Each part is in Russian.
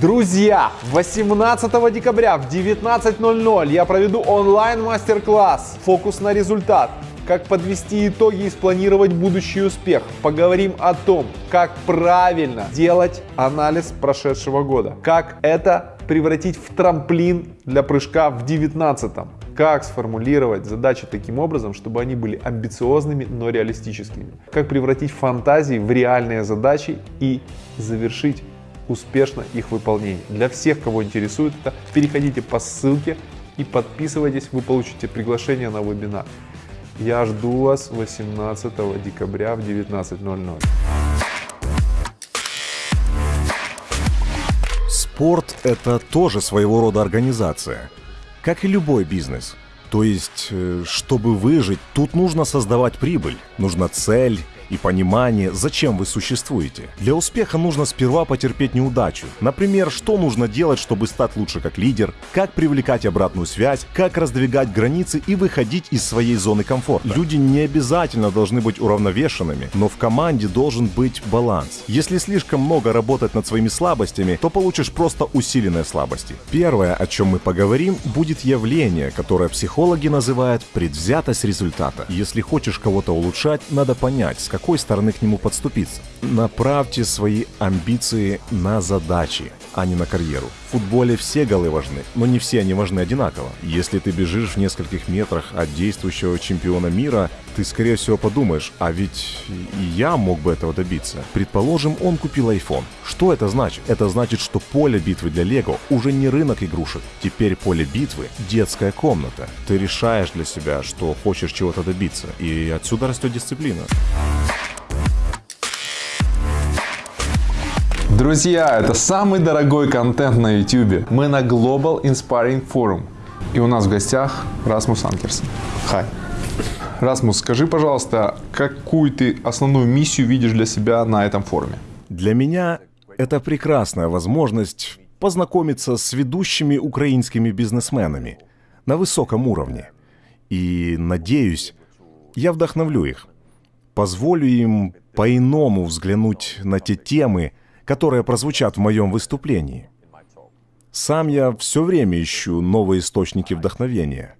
Друзья, 18 декабря в 19.00 я проведу онлайн мастер-класс «Фокус на результат». Как подвести итоги и спланировать будущий успех. Поговорим о том, как правильно делать анализ прошедшего года. Как это превратить в трамплин для прыжка в 19 как сформулировать задачи таким образом, чтобы они были амбициозными, но реалистическими. Как превратить фантазии в реальные задачи и завершить успешно их выполнение. Для всех, кого интересует это, переходите по ссылке и подписывайтесь, вы получите приглашение на вебинар. Я жду вас 18 декабря в 19.00. Спорт – это тоже своего рода организация, как и любой бизнес. То есть, э, чтобы выжить, тут нужно создавать прибыль, нужна цель, и понимание, зачем вы существуете. Для успеха нужно сперва потерпеть неудачу. Например, что нужно делать, чтобы стать лучше как лидер, как привлекать обратную связь, как раздвигать границы и выходить из своей зоны комфорта. Люди не обязательно должны быть уравновешенными, но в команде должен быть баланс. Если слишком много работать над своими слабостями, то получишь просто усиленные слабости. Первое, о чем мы поговорим, будет явление, которое психологи называют предвзятость результата. Если хочешь кого-то улучшать, надо понять, с какой стороны к нему подступиться. Направьте свои амбиции на задачи, а не на карьеру. В футболе все голы важны, но не все они важны одинаково. Если ты бежишь в нескольких метрах от действующего чемпиона мира, ты скорее всего подумаешь, а ведь и я мог бы этого добиться. Предположим, он купил iPhone. Что это значит? Это значит, что поле битвы для Лего уже не рынок игрушек. Теперь поле битвы — детская комната. Ты решаешь для себя, что хочешь чего-то добиться. И отсюда растет дисциплина. Друзья, это самый дорогой контент на YouTube. Мы на Global Inspiring Forum. И у нас в гостях Расмус Анкерсон. Хай. Расмус, скажи, пожалуйста, какую ты основную миссию видишь для себя на этом форуме? Для меня это прекрасная возможность познакомиться с ведущими украинскими бизнесменами на высоком уровне. И, надеюсь, я вдохновлю их. Позволю им по-иному взглянуть на те темы, которые прозвучат в моем выступлении. Сам я все время ищу новые источники вдохновения.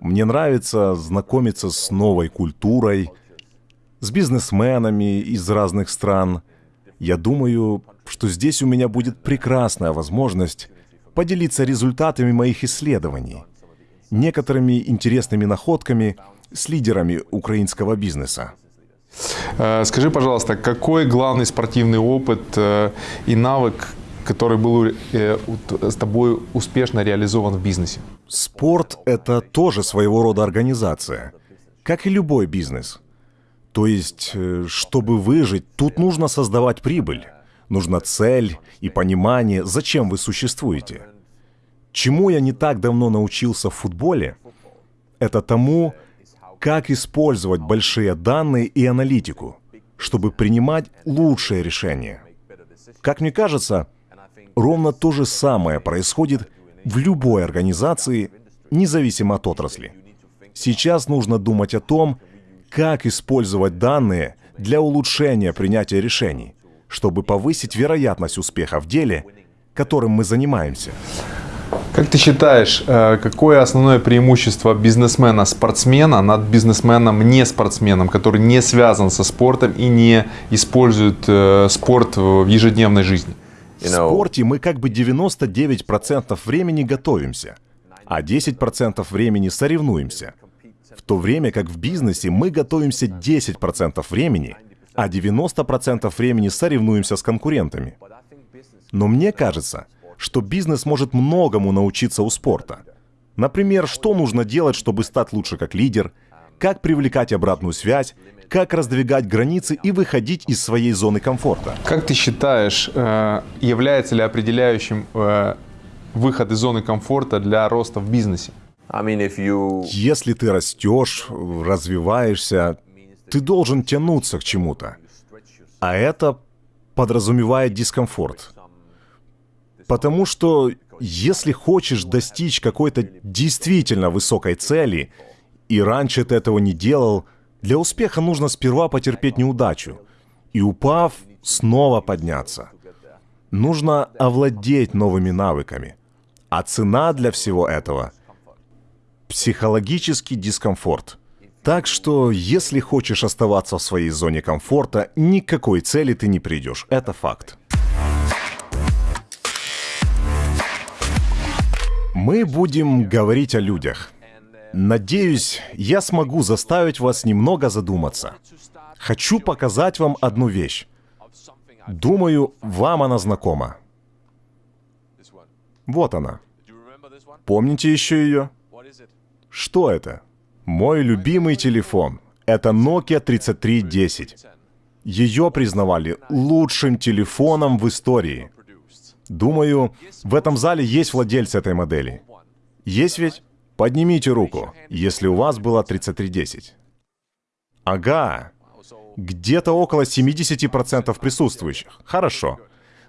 Мне нравится знакомиться с новой культурой, с бизнесменами из разных стран. Я думаю, что здесь у меня будет прекрасная возможность поделиться результатами моих исследований, некоторыми интересными находками с лидерами украинского бизнеса. Э, скажи, пожалуйста, какой главный спортивный опыт э, и навык, который был э, с тобой успешно реализован в бизнесе? Спорт — это тоже своего рода организация, как и любой бизнес. То есть, чтобы выжить, тут нужно создавать прибыль. Нужна цель и понимание, зачем вы существуете. Чему я не так давно научился в футболе, это тому, как использовать большие данные и аналитику, чтобы принимать лучшие решения. Как мне кажется, ровно то же самое происходит в любой организации, независимо от отрасли. Сейчас нужно думать о том, как использовать данные для улучшения принятия решений, чтобы повысить вероятность успеха в деле, которым мы занимаемся. Как ты считаешь, э, какое основное преимущество бизнесмена-спортсмена над бизнесменом-не-спортсменом, который не связан со спортом и не использует э, спорт в ежедневной жизни? В спорте мы как бы 99% времени готовимся, а 10% времени соревнуемся. В то время как в бизнесе мы готовимся 10% времени, а 90% времени соревнуемся с конкурентами. Но мне кажется, что бизнес может многому научиться у спорта. Например, что нужно делать, чтобы стать лучше как лидер, как привлекать обратную связь, как раздвигать границы и выходить из своей зоны комфорта. Как ты считаешь, э, является ли определяющим э, выход из зоны комфорта для роста в бизнесе? Если ты растешь, развиваешься, ты должен тянуться к чему-то. А это подразумевает дискомфорт. Потому что если хочешь достичь какой-то действительно высокой цели, и раньше ты этого не делал, для успеха нужно сперва потерпеть неудачу, и упав, снова подняться. Нужно овладеть новыми навыками. А цена для всего этого — психологический дискомфорт. Так что, если хочешь оставаться в своей зоне комфорта, никакой цели ты не придешь. Это факт. Мы будем говорить о людях. Надеюсь, я смогу заставить вас немного задуматься. Хочу показать вам одну вещь. Думаю, вам она знакома. Вот она. Помните еще ее? Что это? Мой любимый телефон. Это Nokia 3310. Ее признавали лучшим телефоном в истории. Думаю, в этом зале есть владельцы этой модели. Есть ведь? Поднимите руку, если у вас была 3310. Ага. Где-то около 70% присутствующих. Хорошо.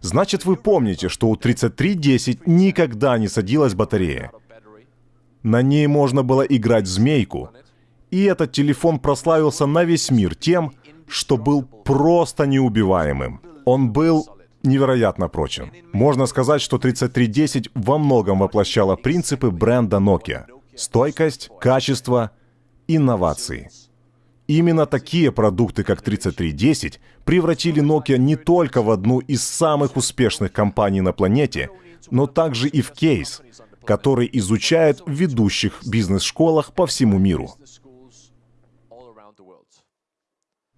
Значит, вы помните, что у 3310 никогда не садилась батарея. На ней можно было играть в змейку. И этот телефон прославился на весь мир тем, что был просто неубиваемым. Он был невероятно прочен. Можно сказать, что 3310 во многом воплощала принципы бренда Nokia. Стойкость, качество, инновации. Именно такие продукты, как 3310, превратили Nokia не только в одну из самых успешных компаний на планете, но также и в кейс, который изучают в ведущих бизнес-школах по всему миру.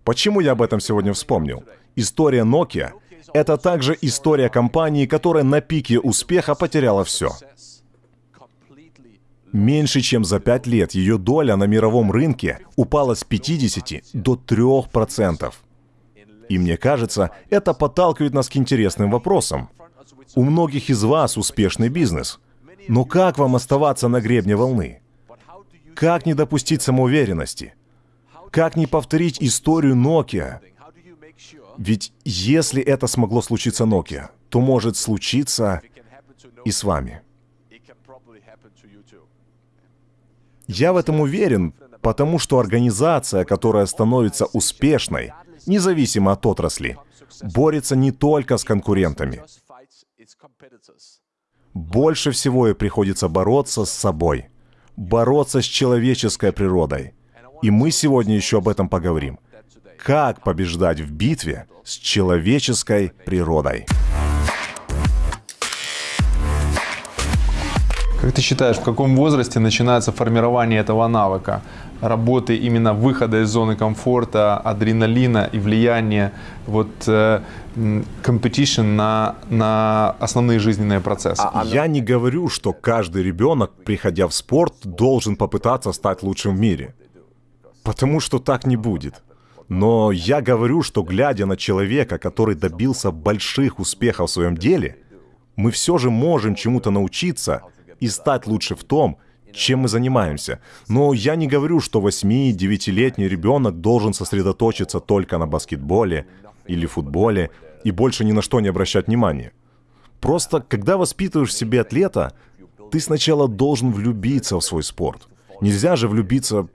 Почему я об этом сегодня вспомнил? История Nokia — это также история компании, которая на пике успеха потеряла все. Меньше чем за пять лет ее доля на мировом рынке упала с 50 до 3%. И мне кажется, это подталкивает нас к интересным вопросам. У многих из вас успешный бизнес. Но как вам оставаться на гребне волны? Как не допустить самоуверенности? Как не повторить историю Nokia? Ведь если это смогло случиться Nokia, то может случиться и с вами. Я в этом уверен, потому что организация, которая становится успешной, независимо от отрасли, борется не только с конкурентами. Больше всего ей приходится бороться с собой, бороться с человеческой природой. И мы сегодня еще об этом поговорим. Как побеждать в битве с человеческой природой. Как ты считаешь, в каком возрасте начинается формирование этого навыка? Работы именно выхода из зоны комфорта, адреналина и влияния вот э, competition на, на основные жизненные процессы. А, Я не говорю, что каждый ребенок, приходя в спорт, должен попытаться стать лучшим в мире. Потому что так не будет. Но я говорю, что глядя на человека, который добился больших успехов в своем деле, мы все же можем чему-то научиться и стать лучше в том, чем мы занимаемся. Но я не говорю, что 8-9-летний ребенок должен сосредоточиться только на баскетболе или футболе и больше ни на что не обращать внимания. Просто, когда воспитываешь в себе атлета, ты сначала должен влюбиться в свой спорт. Нельзя же влюбиться...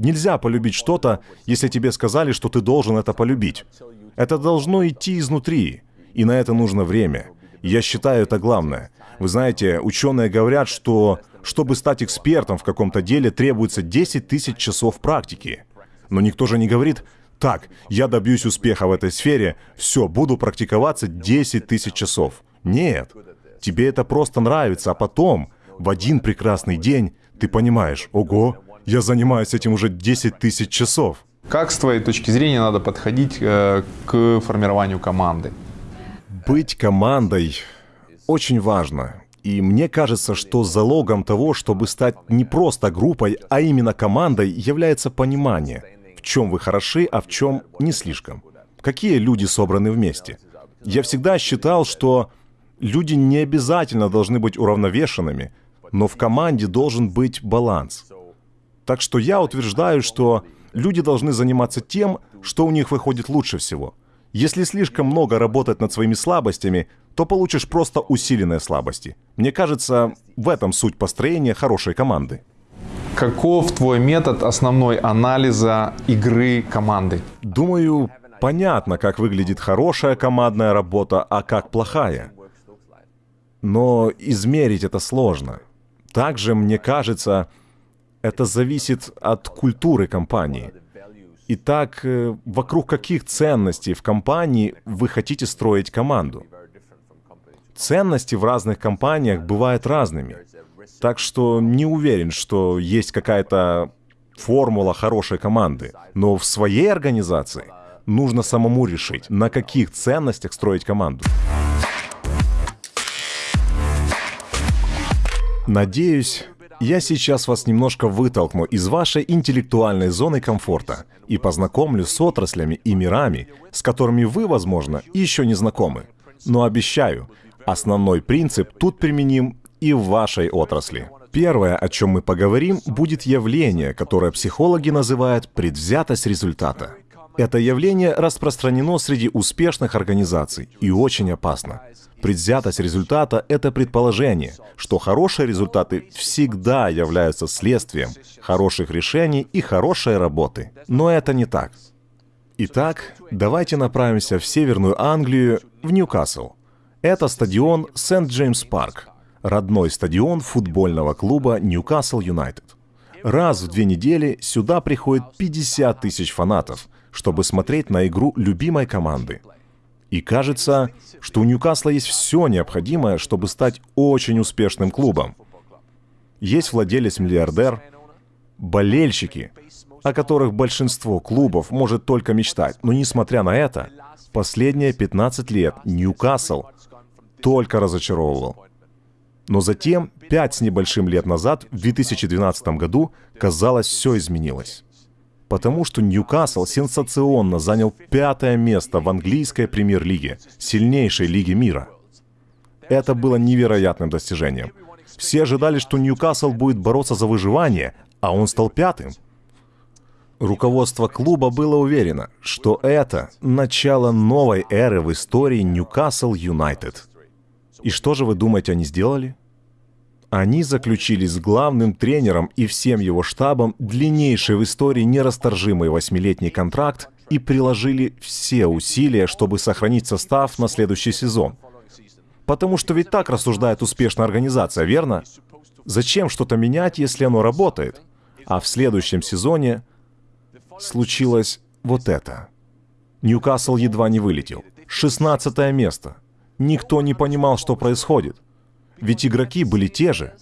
Нельзя полюбить что-то, если тебе сказали, что ты должен это полюбить. Это должно идти изнутри, и на это нужно время. Я считаю это главное. Вы знаете, ученые говорят, что чтобы стать экспертом в каком-то деле, требуется 10 тысяч часов практики. Но никто же не говорит, так, я добьюсь успеха в этой сфере, все, буду практиковаться 10 тысяч часов. Нет, тебе это просто нравится, а потом, в один прекрасный день, ты понимаешь, ого, я занимаюсь этим уже 10 тысяч часов. Как с твоей точки зрения надо подходить э, к формированию команды? Быть командой очень важно. И мне кажется, что залогом того, чтобы стать не просто группой, а именно командой, является понимание, в чем вы хороши, а в чем не слишком. Какие люди собраны вместе. Я всегда считал, что люди не обязательно должны быть уравновешенными, но в команде должен быть баланс. Так что я утверждаю, что люди должны заниматься тем, что у них выходит лучше всего. Если слишком много работать над своими слабостями, то получишь просто усиленные слабости. Мне кажется, в этом суть построения хорошей команды. Каков твой метод основной анализа игры команды? Думаю, понятно, как выглядит хорошая командная работа, а как плохая. Но измерить это сложно. Также, мне кажется, это зависит от культуры компании. Итак, э, вокруг каких ценностей в компании вы хотите строить команду? Ценности в разных компаниях бывают разными. Так что не уверен, что есть какая-то формула хорошей команды. Но в своей организации нужно самому решить, на каких ценностях строить команду. Надеюсь, я сейчас вас немножко вытолкну из вашей интеллектуальной зоны комфорта и познакомлю с отраслями и мирами, с которыми вы, возможно, еще не знакомы. Но обещаю, основной принцип тут применим и в вашей отрасли. Первое, о чем мы поговорим, будет явление, которое психологи называют предвзятость результата. Это явление распространено среди успешных организаций и очень опасно. Предвзятость результата — это предположение, что хорошие результаты всегда являются следствием хороших решений и хорошей работы. Но это не так. Итак, давайте направимся в Северную Англию, в Ньюкасл. Это стадион Сент-Джеймс Парк, родной стадион футбольного клуба Ньюкасл Юнайтед. Раз в две недели сюда приходит 50 тысяч фанатов, чтобы смотреть на игру любимой команды. И кажется, что у Ньюкасла есть все необходимое, чтобы стать очень успешным клубом. Есть владелец-миллиардер, болельщики, о которых большинство клубов может только мечтать. Но несмотря на это, последние 15 лет Ньюкасл только разочаровывал. Но затем, пять с небольшим лет назад, в 2012 году, казалось, все изменилось потому что Ньюкасл сенсационно занял пятое место в английской премьер-лиге, сильнейшей лиге мира. Это было невероятным достижением. Все ожидали, что Ньюкасл будет бороться за выживание, а он стал пятым. Руководство клуба было уверено, что это начало новой эры в истории Ньюкасл Юнайтед. И что же вы думаете, они сделали? Они заключили с главным тренером и всем его штабом длиннейший в истории нерасторжимый восьмилетний контракт и приложили все усилия, чтобы сохранить состав на следующий сезон. Потому что ведь так рассуждает успешная организация, верно? Зачем что-то менять, если оно работает? А в следующем сезоне случилось вот это. Ньюкасл едва не вылетел. 16 место. Никто не понимал, что происходит. Ведь игроки были те же.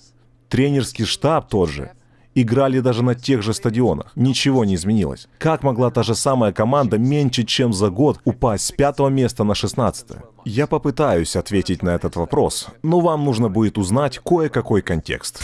Тренерский штаб тот же. Играли даже на тех же стадионах. Ничего не изменилось. Как могла та же самая команда меньше, чем за год упасть с пятого места на шестнадцатое? Я попытаюсь ответить на этот вопрос, но вам нужно будет узнать кое-какой контекст.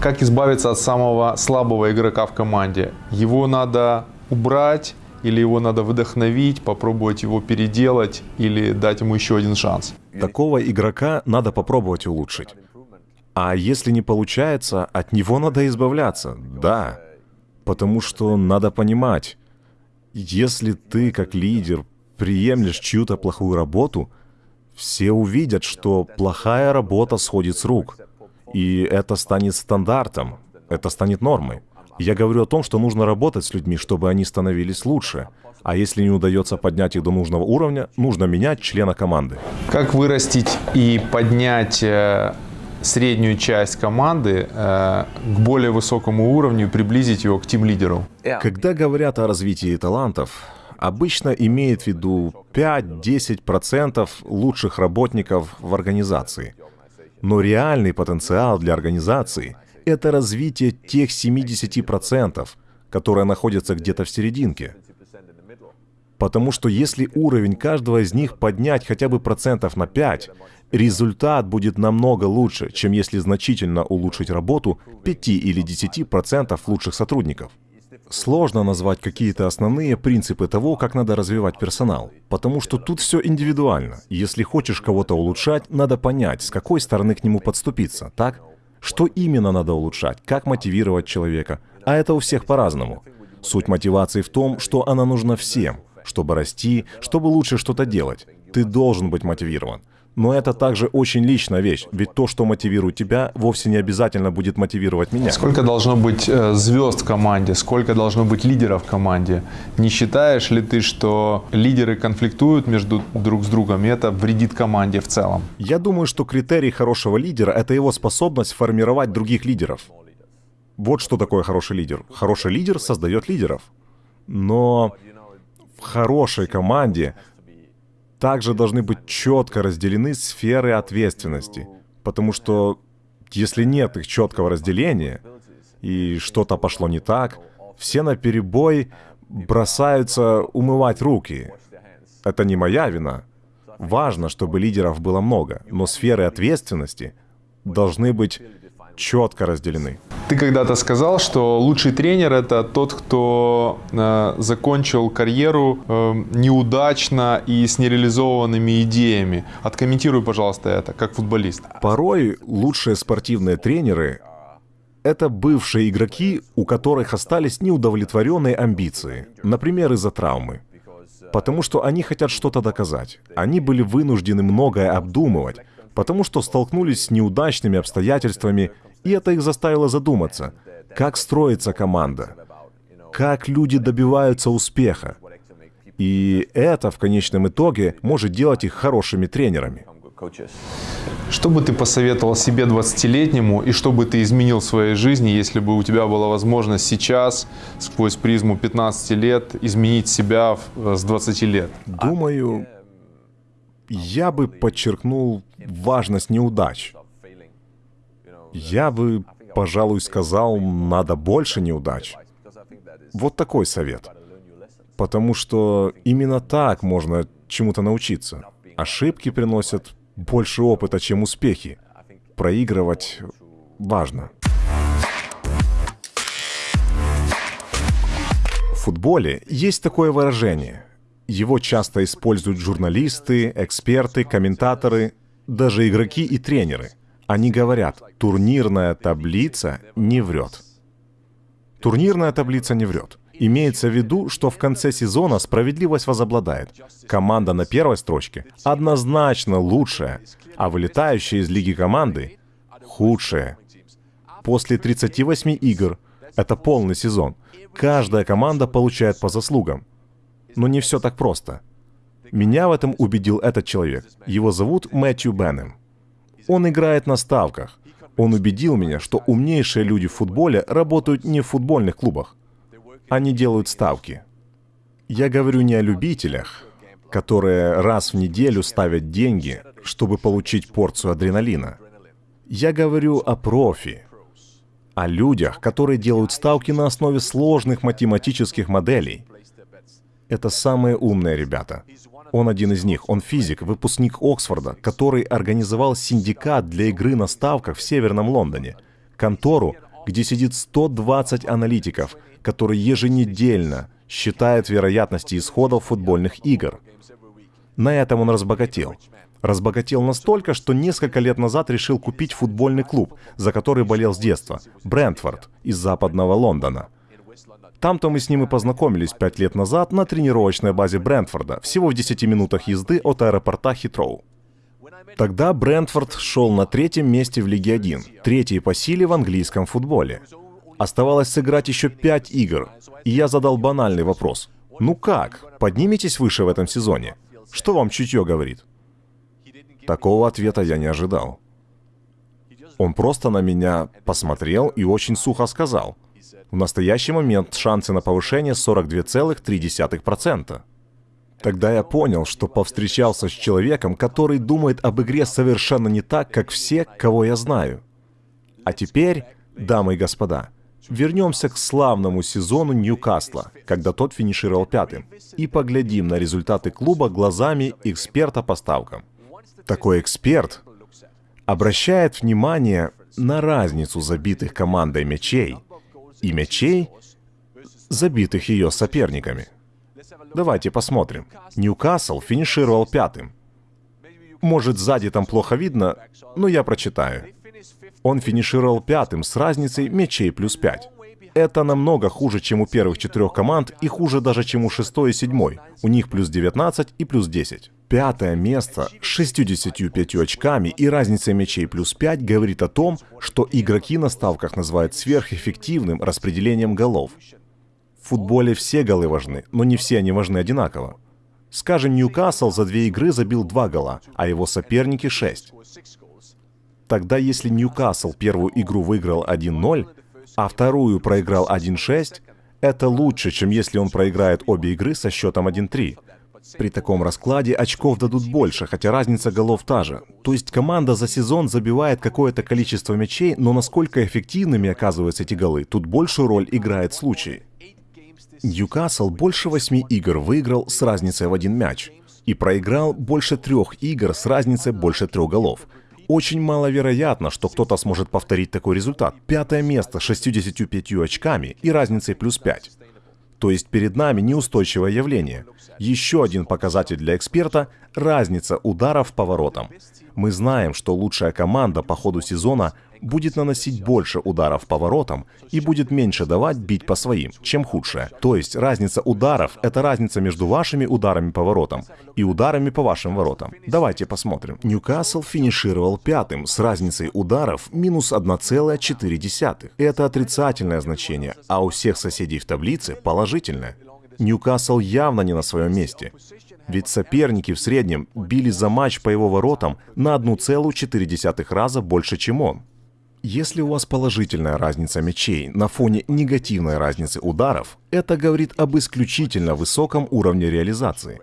Как избавиться от самого слабого игрока в команде? Его надо убрать или его надо вдохновить, попробовать его переделать или дать ему еще один шанс. Такого игрока надо попробовать улучшить. А если не получается, от него надо избавляться, да. Потому что надо понимать, если ты как лидер приемлешь чью-то плохую работу, все увидят, что плохая работа сходит с рук. И это станет стандартом, это станет нормой. Я говорю о том, что нужно работать с людьми, чтобы они становились лучше. А если не удается поднять их до нужного уровня, нужно менять члена команды. Как вырастить и поднять э, среднюю часть команды э, к более высокому уровню и приблизить его к тим-лидеру? Когда говорят о развитии талантов, обычно имеют в виду 5-10% лучших работников в организации. Но реальный потенциал для организации – это развитие тех 70%, которые находятся где-то в серединке. Потому что если уровень каждого из них поднять хотя бы процентов на 5, результат будет намного лучше, чем если значительно улучшить работу 5 или 10% лучших сотрудников. Сложно назвать какие-то основные принципы того, как надо развивать персонал, потому что тут все индивидуально. Если хочешь кого-то улучшать, надо понять, с какой стороны к нему подступиться, так? Что именно надо улучшать, как мотивировать человека. А это у всех по-разному. Суть мотивации в том, что она нужна всем, чтобы расти, чтобы лучше что-то делать. Ты должен быть мотивирован. Но это также очень личная вещь, ведь то, что мотивирует тебя, вовсе не обязательно будет мотивировать меня. Сколько должно быть э, звезд в команде, сколько должно быть лидеров в команде? Не считаешь ли ты, что лидеры конфликтуют между друг с другом, и это вредит команде в целом? Я думаю, что критерий хорошего лидера — это его способность формировать других лидеров. Вот что такое хороший лидер. Хороший лидер создает лидеров. Но в хорошей команде также должны быть четко разделены сферы ответственности. Потому что если нет их четкого разделения, и что-то пошло не так, все на перебой бросаются умывать руки. Это не моя вина. Важно, чтобы лидеров было много, но сферы ответственности должны быть четко разделены. Ты когда-то сказал, что лучший тренер это тот, кто э, закончил карьеру э, неудачно и с нереализованными идеями. Откомментируй, пожалуйста, это как футболист. Порой лучшие спортивные тренеры это бывшие игроки, у которых остались неудовлетворенные амбиции, например, из-за травмы. Потому что они хотят что-то доказать. Они были вынуждены многое обдумывать, потому что столкнулись с неудачными обстоятельствами и это их заставило задуматься, как строится команда, как люди добиваются успеха. И это в конечном итоге может делать их хорошими тренерами. Что бы ты посоветовал себе 20-летнему и что бы ты изменил в своей жизни, если бы у тебя была возможность сейчас, сквозь призму 15 лет, изменить себя с 20 лет? Думаю, я бы подчеркнул важность неудач. Я бы, пожалуй, сказал, надо больше неудач. Вот такой совет. Потому что именно так можно чему-то научиться. Ошибки приносят больше опыта, чем успехи. Проигрывать важно. В футболе есть такое выражение. Его часто используют журналисты, эксперты, комментаторы, даже игроки и тренеры – они говорят, турнирная таблица не врет. Турнирная таблица не врет. Имеется в виду, что в конце сезона справедливость возобладает. Команда на первой строчке однозначно лучшая, а вылетающие из лиги команды худшие. После 38 игр, это полный сезон, каждая команда получает по заслугам. Но не все так просто. Меня в этом убедил этот человек. Его зовут Мэтью Беннем. Он играет на ставках. Он убедил меня, что умнейшие люди в футболе работают не в футбольных клубах. Они делают ставки. Я говорю не о любителях, которые раз в неделю ставят деньги, чтобы получить порцию адреналина. Я говорю о профи, о людях, которые делают ставки на основе сложных математических моделей. Это самые умные ребята. Он один из них. Он физик, выпускник Оксфорда, который организовал синдикат для игры на ставках в Северном Лондоне. Контору, где сидит 120 аналитиков, которые еженедельно считают вероятности исходов футбольных игр. На этом он разбогател. Разбогател настолько, что несколько лет назад решил купить футбольный клуб, за который болел с детства, Брентфорд из западного Лондона – там-то мы с ним и познакомились пять лет назад на тренировочной базе Брентфорда, всего в 10 минутах езды от аэропорта Хитроу. Тогда Брентфорд шел на третьем месте в Лиге 1, третий по силе в английском футболе. Оставалось сыграть еще пять игр, и я задал банальный вопрос. Ну как? Подниметесь выше в этом сезоне? Что вам чутье говорит? Такого ответа я не ожидал. Он просто на меня посмотрел и очень сухо сказал – в настоящий момент шансы на повышение 42,3%. Тогда я понял, что повстречался с человеком, который думает об игре совершенно не так, как все, кого я знаю. А теперь, дамы и господа, вернемся к славному сезону Ньюкасла, когда тот финишировал пятым, и поглядим на результаты клуба глазами эксперта по ставкам. Такой эксперт обращает внимание на разницу забитых командой мячей – и мячей, забитых ее соперниками. Давайте посмотрим. Ньюкасл финишировал пятым. Может, сзади там плохо видно, но я прочитаю. Он финишировал пятым с разницей мячей плюс пять. Это намного хуже, чем у первых четырех команд и хуже даже, чем у шестой и седьмой. У них плюс 19 и плюс 10. Пятое место с 65 очками и разницей мячей плюс 5 говорит о том, что игроки на ставках называют сверхэффективным распределением голов. В футболе все голы важны, но не все они важны одинаково. Скажем, Ньюкасл за две игры забил два гола, а его соперники шесть. Тогда если Ньюкасл первую игру выиграл 1-0, а вторую проиграл 1-6, это лучше, чем если он проиграет обе игры со счетом 1-3. При таком раскладе очков дадут больше, хотя разница голов та же. То есть команда за сезон забивает какое-то количество мячей, но насколько эффективными оказываются эти голы, тут большую роль играет случай. Ньюкасл больше восьми игр выиграл с разницей в один мяч и проиграл больше трех игр с разницей больше трех голов. Очень маловероятно, что кто-то сможет повторить такой результат. Пятое место с 65 очками и разницей плюс 5. То есть перед нами неустойчивое явление. Еще один показатель для эксперта – разница ударов по воротам. Мы знаем, что лучшая команда по ходу сезона будет наносить больше ударов по воротам и будет меньше давать бить по своим, чем худшая. То есть разница ударов – это разница между вашими ударами по воротам и ударами по вашим воротам. Давайте посмотрим. Ньюкасл финишировал пятым с разницей ударов минус 1,4. Это отрицательное значение, а у всех соседей в таблице положительное. Ньюкасл явно не на своем месте. Ведь соперники в среднем били за матч по его воротам на 1,4 раза больше, чем он. Если у вас положительная разница мячей на фоне негативной разницы ударов, это говорит об исключительно высоком уровне реализации.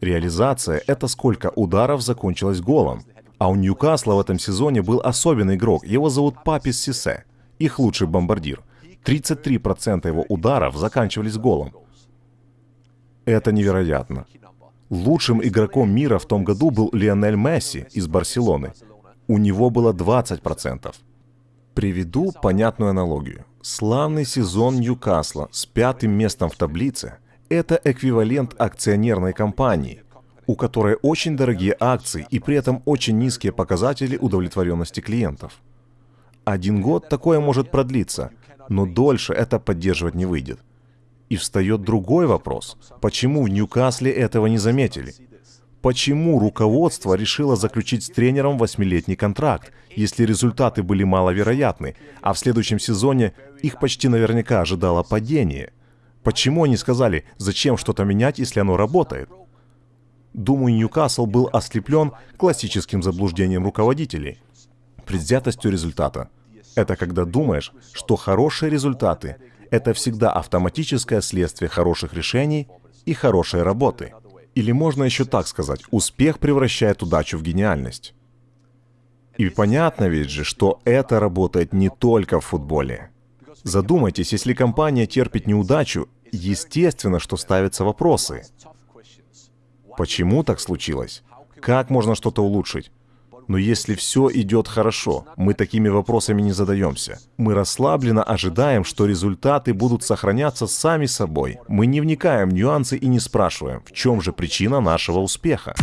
Реализация – это сколько ударов закончилось голом. А у Ньюкасла в этом сезоне был особенный игрок, его зовут Папис Сисе, их лучший бомбардир. 33% его ударов заканчивались голом. Это невероятно. Лучшим игроком мира в том году был Лионель Месси из Барселоны. У него было 20%. Приведу понятную аналогию. Славный сезон Ньюкасла с пятым местом в таблице – это эквивалент акционерной компании, у которой очень дорогие акции и при этом очень низкие показатели удовлетворенности клиентов. Один год такое может продлиться, но дольше это поддерживать не выйдет. И встает другой вопрос. Почему в Ньюкасле этого не заметили? Почему руководство решило заключить с тренером восьмилетний контракт, если результаты были маловероятны, а в следующем сезоне их почти наверняка ожидало падение? Почему они сказали, зачем что-то менять, если оно работает? Думаю, Ньюкасл был ослеплен классическим заблуждением руководителей, предвзятостью результата. Это когда думаешь, что хорошие результаты – это всегда автоматическое следствие хороших решений и хорошей работы – или можно еще так сказать, успех превращает удачу в гениальность. И понятно ведь же, что это работает не только в футболе. Задумайтесь, если компания терпит неудачу, естественно, что ставятся вопросы. Почему так случилось? Как можно что-то улучшить? Но если все идет хорошо, мы такими вопросами не задаемся. Мы расслабленно ожидаем, что результаты будут сохраняться сами собой. Мы не вникаем в нюансы и не спрашиваем, в чем же причина нашего успеха.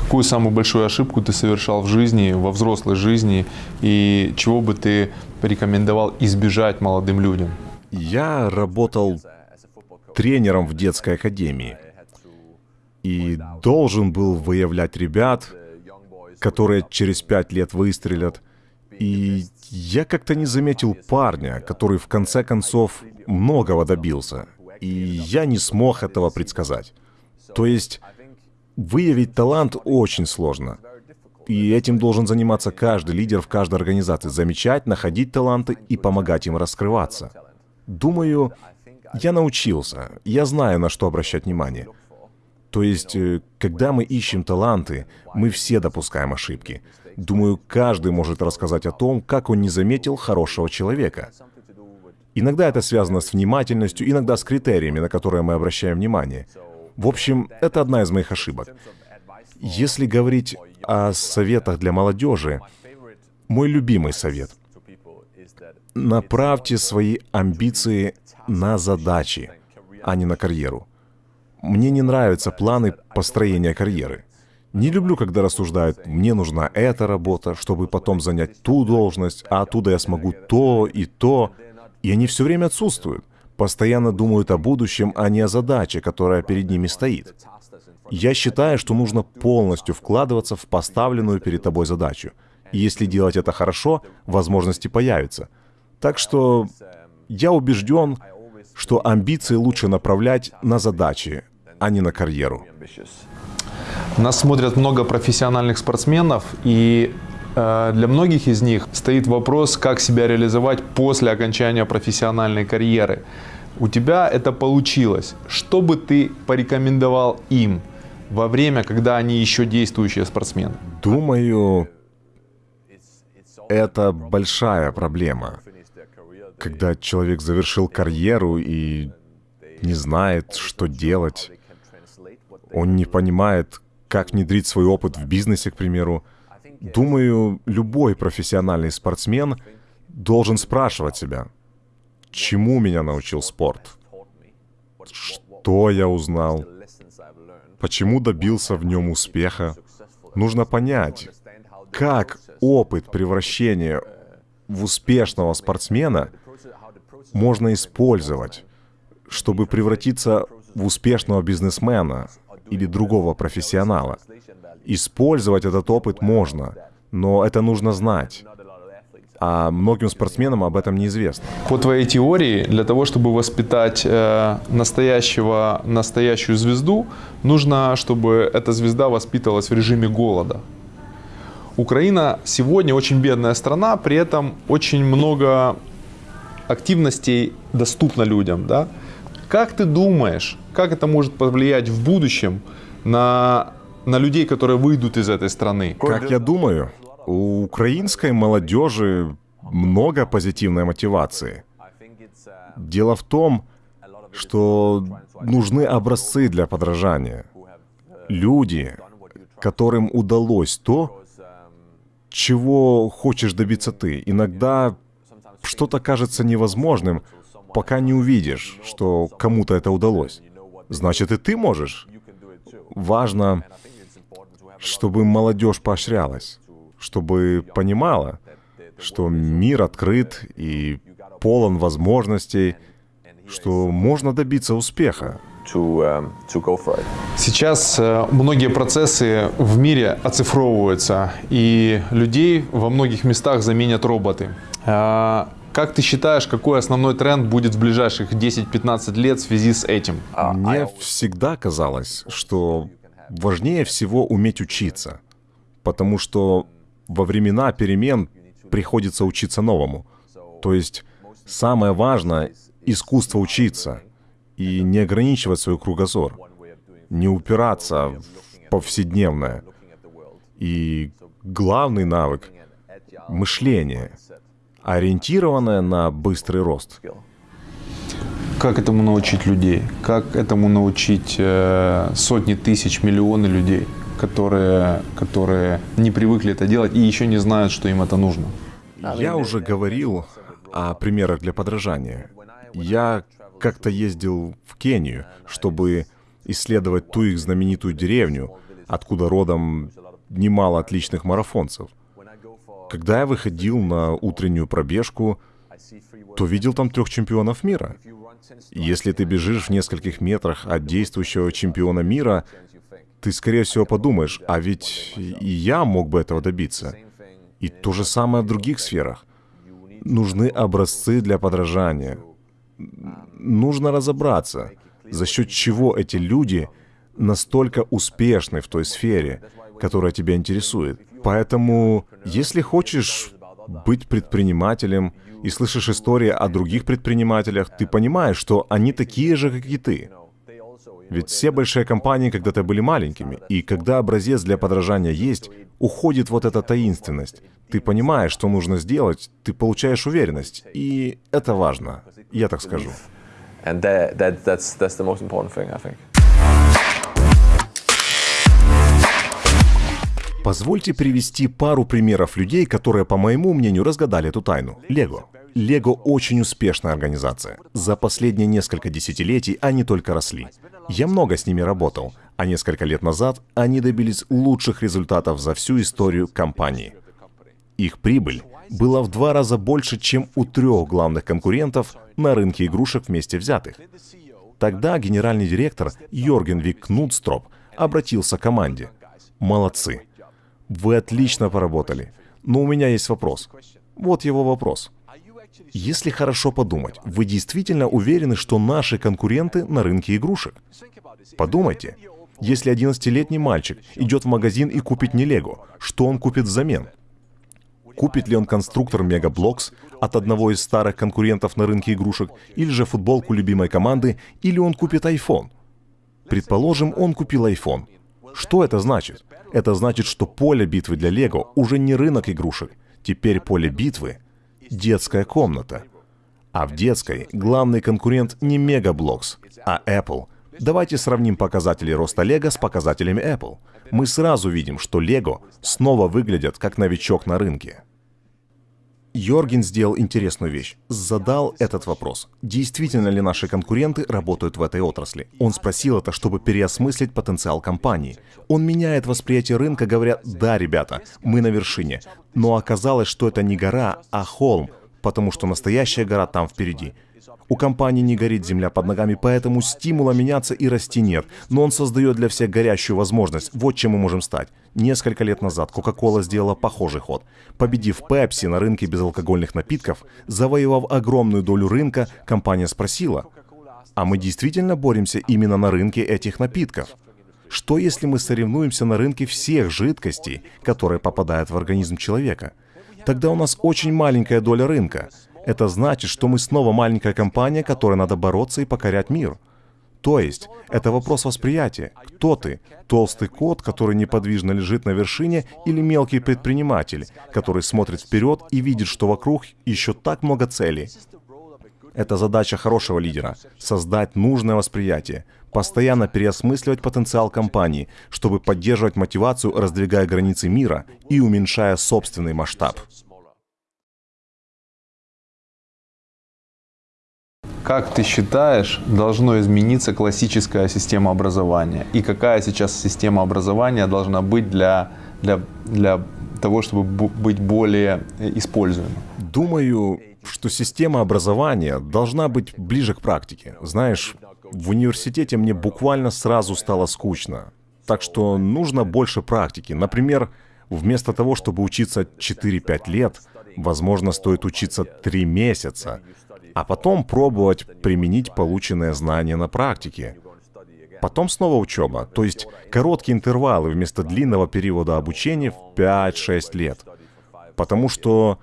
Какую самую большую ошибку ты совершал в жизни, во взрослой жизни, и чего бы ты порекомендовал избежать молодым людям? Я работал тренером в детской академии и должен был выявлять ребят, которые через пять лет выстрелят. И я как-то не заметил парня, который в конце концов многого добился. И я не смог этого предсказать. То есть выявить талант очень сложно. И этим должен заниматься каждый лидер в каждой организации. Замечать, находить таланты и помогать им раскрываться. Думаю, я научился. Я знаю, на что обращать внимание. То есть, э, когда мы ищем таланты, мы все допускаем ошибки. Думаю, каждый может рассказать о том, как он не заметил хорошего человека. Иногда это связано с внимательностью, иногда с критериями, на которые мы обращаем внимание. В общем, это одна из моих ошибок. Если говорить о советах для молодежи, мой любимый совет — направьте свои амбиции на задачи, а не на карьеру. Мне не нравятся планы построения карьеры. Не люблю, когда рассуждают, мне нужна эта работа, чтобы потом занять ту должность, а оттуда я смогу то и то. И они все время отсутствуют. Постоянно думают о будущем, а не о задаче, которая перед ними стоит. Я считаю, что нужно полностью вкладываться в поставленную перед тобой задачу. И если делать это хорошо, возможности появятся. Так что я убежден, что амбиции лучше направлять на задачи, а не на карьеру. Нас смотрят много профессиональных спортсменов, и э, для многих из них стоит вопрос, как себя реализовать после окончания профессиональной карьеры. У тебя это получилось. Что бы ты порекомендовал им во время, когда они еще действующие спортсмены? Думаю, это большая проблема. Когда человек завершил карьеру и не знает, что делать, он не понимает, как внедрить свой опыт в бизнесе, к примеру. Думаю, любой профессиональный спортсмен должен спрашивать себя, чему меня научил спорт, что я узнал, почему добился в нем успеха. Нужно понять, как опыт превращения в успешного спортсмена можно использовать, чтобы превратиться в успешного бизнесмена или другого профессионала. Использовать этот опыт можно, но это нужно знать. А многим спортсменам об этом неизвестно. По твоей теории, для того, чтобы воспитать э, настоящего, настоящую звезду, нужно, чтобы эта звезда воспитывалась в режиме голода. Украина сегодня очень бедная страна, при этом очень много активностей доступно людям. Да? Как ты думаешь, как это может повлиять в будущем на, на людей, которые выйдут из этой страны? Как я думаю, у украинской молодежи много позитивной мотивации. Дело в том, что нужны образцы для подражания. Люди, которым удалось то, чего хочешь добиться ты. Иногда что-то кажется невозможным, пока не увидишь, что кому-то это удалось. Значит, и ты можешь. Важно, чтобы молодежь поощрялась, чтобы понимала, что мир открыт и полон возможностей, что можно добиться успеха. Um, Сейчас э, многие процессы в мире оцифровываются, и людей во многих местах заменят роботы. А, как ты считаешь, какой основной тренд будет в ближайших 10-15 лет в связи с этим? Мне всегда казалось, что важнее всего уметь учиться, потому что во времена перемен приходится учиться новому. То есть самое важное — искусство учиться и не ограничивать свой кругозор, не упираться в повседневное. И главный навык — мышление — ориентированная на быстрый рост. Как этому научить людей? Как этому научить э, сотни тысяч, миллионы людей, которые, которые не привыкли это делать и еще не знают, что им это нужно? Я уже говорил о примерах для подражания. Я как-то ездил в Кению, чтобы исследовать ту их знаменитую деревню, откуда родом немало отличных марафонцев. Когда я выходил на утреннюю пробежку, то видел там трех чемпионов мира. Если ты бежишь в нескольких метрах от действующего чемпиона мира, ты, скорее всего, подумаешь, а ведь и я мог бы этого добиться. И то же самое в других сферах. Нужны образцы для подражания. Нужно разобраться, за счет чего эти люди настолько успешны в той сфере, которая тебя интересует. Поэтому, если хочешь быть предпринимателем и слышишь истории о других предпринимателях, ты понимаешь, что они такие же, как и ты. Ведь все большие компании когда-то были маленькими, и когда образец для подражания есть, уходит вот эта таинственность. Ты понимаешь, что нужно сделать, ты получаешь уверенность, и это важно, я так скажу. And that, that, that's, that's the most important thing, I think. Позвольте привести пару примеров людей, которые, по моему мнению, разгадали эту тайну. Лего. Лего очень успешная организация. За последние несколько десятилетий они только росли. Я много с ними работал, а несколько лет назад они добились лучших результатов за всю историю компании. Их прибыль была в два раза больше, чем у трех главных конкурентов на рынке игрушек вместе взятых. Тогда генеральный директор Йорген Вик Кнудстроп обратился к команде. «Молодцы. Вы отлично поработали. Но у меня есть вопрос. Вот его вопрос. Если хорошо подумать, вы действительно уверены, что наши конкуренты на рынке игрушек? Подумайте. Если 11-летний мальчик идет в магазин и купит не Лего, что он купит взамен? Купит ли он конструктор Mega Bloks от одного из старых конкурентов на рынке игрушек, или же футболку любимой команды, или он купит iPhone? Предположим, он купил iPhone. Что это значит? Это значит, что поле битвы для Лего уже не рынок игрушек. Теперь поле битвы — детская комната. А в детской главный конкурент не Mega Bloks, а Apple. Давайте сравним показатели роста Лего с показателями Apple. Мы сразу видим, что Лего снова выглядят как новичок на рынке. Йорген сделал интересную вещь. Задал этот вопрос. Действительно ли наши конкуренты работают в этой отрасли? Он спросил это, чтобы переосмыслить потенциал компании. Он меняет восприятие рынка, говоря, да, ребята, мы на вершине. Но оказалось, что это не гора, а холм, потому что настоящая гора там впереди. У компании не горит земля под ногами, поэтому стимула меняться и расти нет. Но он создает для всех горящую возможность. Вот чем мы можем стать. Несколько лет назад Coca-Cola сделала похожий ход. Победив Pepsi на рынке безалкогольных напитков, завоевав огромную долю рынка, компания спросила, а мы действительно боремся именно на рынке этих напитков? Что если мы соревнуемся на рынке всех жидкостей, которые попадают в организм человека? Тогда у нас очень маленькая доля рынка. Это значит, что мы снова маленькая компания, которой надо бороться и покорять мир. То есть, это вопрос восприятия. Кто ты? Толстый кот, который неподвижно лежит на вершине, или мелкий предприниматель, который смотрит вперед и видит, что вокруг еще так много целей? Это задача хорошего лидера — создать нужное восприятие, постоянно переосмысливать потенциал компании, чтобы поддерживать мотивацию, раздвигая границы мира и уменьшая собственный масштаб. Как ты считаешь, должно измениться классическая система образования? И какая сейчас система образования должна быть для, для, для того, чтобы быть более используемой? Думаю, что система образования должна быть ближе к практике. Знаешь, в университете мне буквально сразу стало скучно. Так что нужно больше практики. Например, вместо того, чтобы учиться 4-5 лет, возможно, стоит учиться 3 месяца а потом пробовать применить полученные знания на практике. Потом снова учеба, то есть короткие интервалы вместо длинного периода обучения в 5-6 лет. Потому что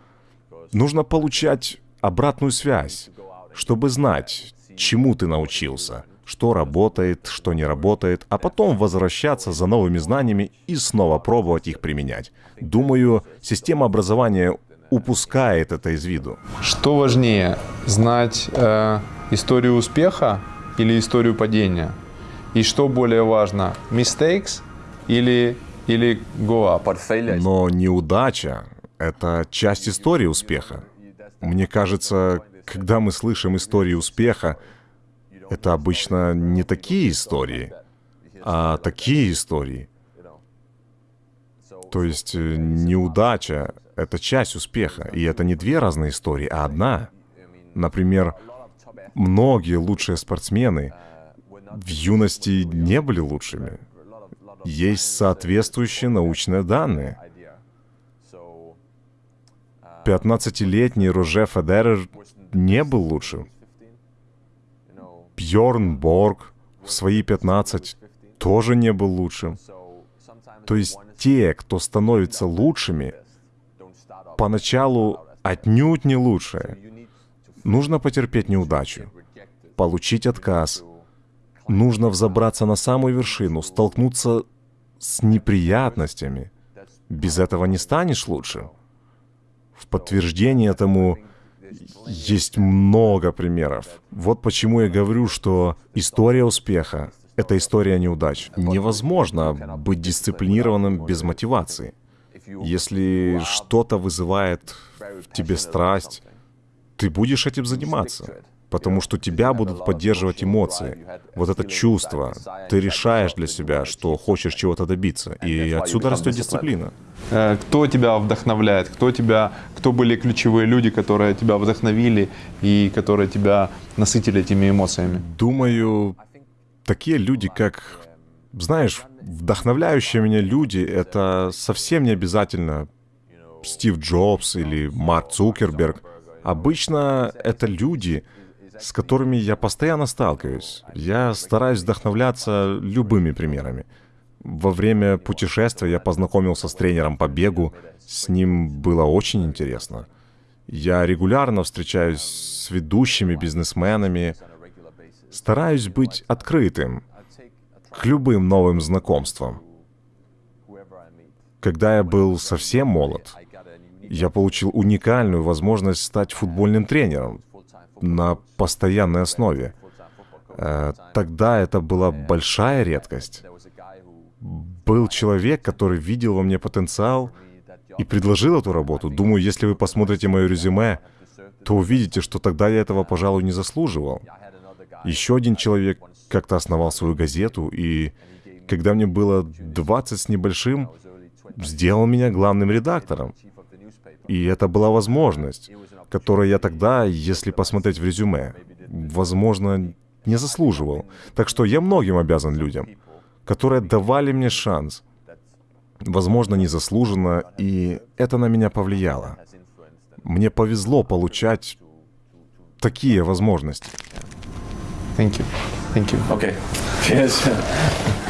нужно получать обратную связь, чтобы знать, чему ты научился, что работает, что не работает, а потом возвращаться за новыми знаниями и снова пробовать их применять. Думаю, система образования упускает это из виду. Что важнее, знать э, историю успеха или историю падения? И что более важно, mistakes или, или go up? Но неудача — это часть истории успеха. Мне кажется, когда мы слышим истории успеха, это обычно не такие истории, а такие истории. То есть э, неудача это часть успеха, и это не две разные истории, а одна. Например, многие лучшие спортсмены в юности не были лучшими. Есть соответствующие научные данные. 15-летний Роже Федерер не был лучшим. Бьорн Борг в свои 15 тоже не был лучшим. То есть те, кто становится лучшими, поначалу отнюдь не лучшее. Нужно потерпеть неудачу, получить отказ. Нужно взобраться на самую вершину, столкнуться с неприятностями. Без этого не станешь лучше. В подтверждение этому есть много примеров. Вот почему я говорю, что история успеха — это история неудач. Невозможно быть дисциплинированным без мотивации. Если что-то вызывает в тебе страсть, ты будешь этим заниматься. Потому что тебя будут поддерживать эмоции. Вот это чувство. Ты решаешь для себя, что хочешь чего-то добиться. И отсюда растет дисциплина. Э, Кто тебя вдохновляет? Кто тебя, кто были ключевые люди, которые тебя вдохновили и которые тебя насытили этими эмоциями? Думаю, такие люди, как... Знаешь, вдохновляющие меня люди, это совсем не обязательно Стив Джобс или Марк Цукерберг. Обычно это люди, с которыми я постоянно сталкиваюсь. Я стараюсь вдохновляться любыми примерами. Во время путешествия я познакомился с тренером по бегу. С ним было очень интересно. Я регулярно встречаюсь с ведущими бизнесменами. Стараюсь быть открытым к любым новым знакомствам. Когда я был совсем молод, я получил уникальную возможность стать футбольным тренером на постоянной основе. Э, Тогда это была большая редкость. Был человек, который видел во мне потенциал и предложил эту работу. Думаю, если вы посмотрите мое резюме, то увидите, что тогда я этого, пожалуй, не заслуживал. Еще один человек как-то основал свою газету, и когда мне было 20 с небольшим, сделал меня главным редактором. И это была возможность, которую я тогда, если посмотреть в резюме, возможно, не заслуживал. Так что я многим обязан людям, которые давали мне шанс. Возможно, незаслуженно, и это на меня повлияло. Мне повезло получать такие возможности. Thank you. Thank you. Okay. Cheers.